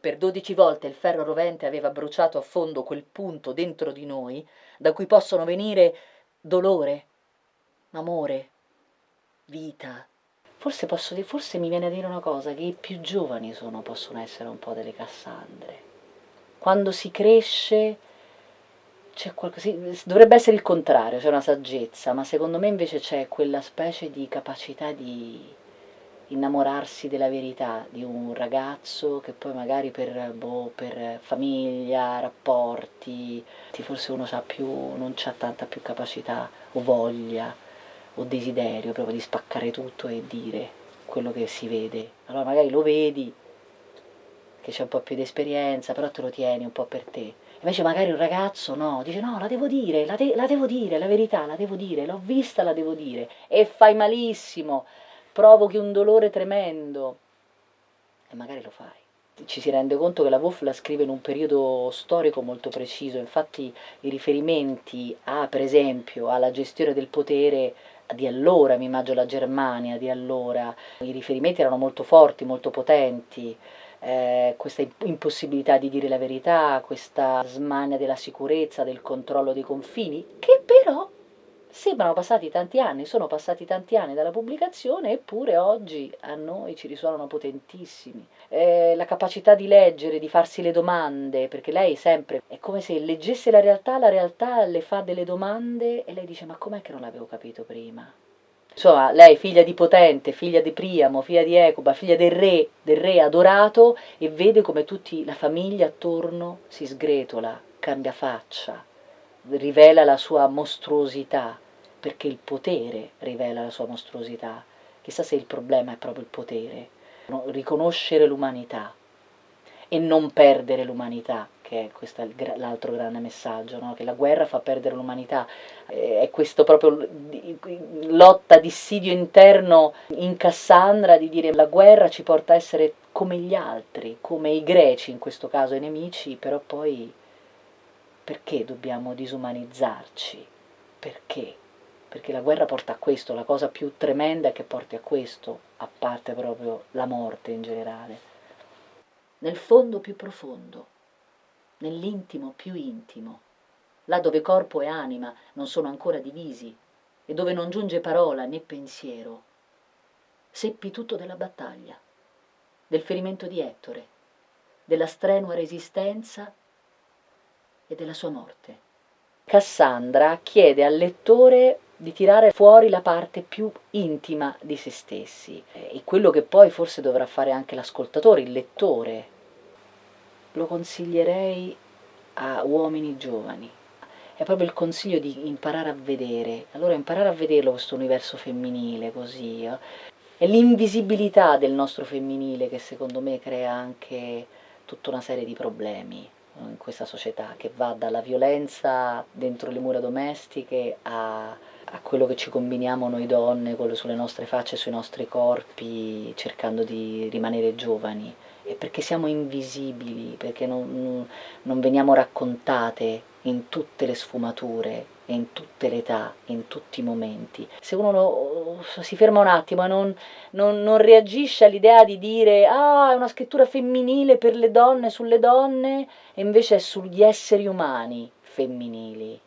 Per dodici volte il ferro rovente aveva bruciato a fondo quel punto dentro di noi da cui possono venire dolore, amore, vita. Forse, posso forse mi viene a dire una cosa, che i più giovani sono, possono essere un po' delle Cassandre. Quando si cresce c'è qualcosa, dovrebbe essere il contrario, c'è una saggezza, ma secondo me invece c'è quella specie di capacità di innamorarsi della verità di un ragazzo che poi magari per, boh, per famiglia, rapporti, forse uno più, non ha tanta più capacità o voglia o desiderio proprio di spaccare tutto e dire quello che si vede. Allora magari lo vedi, che c'è un po' più di esperienza, però te lo tieni un po' per te. Invece magari un ragazzo no, dice no, la devo dire, la, de la devo dire, la verità, la devo dire, l'ho vista, la devo dire. E fai malissimo, provochi un dolore tremendo. E magari lo fai. Ci si rende conto che la Wolf la scrive in un periodo storico molto preciso, infatti i riferimenti a, per esempio, alla gestione del potere di allora, mi immagino la Germania di allora, i riferimenti erano molto forti, molto potenti, eh, questa impossibilità di dire la verità, questa smania della sicurezza, del controllo dei confini, che però Sembrano passati tanti anni, sono passati tanti anni dalla pubblicazione, eppure oggi a noi ci risuonano potentissimi. Eh, la capacità di leggere, di farsi le domande, perché lei sempre è come se leggesse la realtà, la realtà le fa delle domande e lei dice ma com'è che non l'avevo capito prima? Insomma, lei figlia di Potente, figlia di Priamo, figlia di Ecuba, figlia del re, del re adorato e vede come tutta la famiglia attorno si sgretola, cambia faccia, rivela la sua mostruosità, perché il potere rivela la sua mostruosità. Chissà se il problema è proprio il potere. Riconoscere l'umanità e non perdere l'umanità, che è questo l'altro grande messaggio, no? che la guerra fa perdere l'umanità, è questo proprio lotta, dissidio interno in Cassandra di dire la guerra ci porta a essere come gli altri, come i greci in questo caso, i nemici, però poi perché dobbiamo disumanizzarci? Perché? Perché la guerra porta a questo, la cosa più tremenda è che porti a questo, a parte proprio la morte in generale. Nel fondo più profondo, nell'intimo più intimo, là dove corpo e anima non sono ancora divisi e dove non giunge parola né pensiero, seppi tutto della battaglia, del ferimento di Ettore, della strenua resistenza e della sua morte. Cassandra chiede al lettore di tirare fuori la parte più intima di se stessi e quello che poi forse dovrà fare anche l'ascoltatore, il lettore. Lo consiglierei a uomini giovani. È proprio il consiglio di imparare a vedere. Allora imparare a vederlo questo universo femminile così. Eh? È l'invisibilità del nostro femminile che secondo me crea anche tutta una serie di problemi in questa società che va dalla violenza dentro le mura domestiche a, a quello che ci combiniamo noi donne, sulle nostre facce, sui nostri corpi, cercando di rimanere giovani. E perché siamo invisibili, perché non, non veniamo raccontate in tutte le sfumature, in tutte le età, in tutti i momenti. Se uno lo, si ferma un attimo e non, non, non reagisce all'idea di dire ah, è una scrittura femminile per le donne, sulle donne, e invece è sugli esseri umani femminili,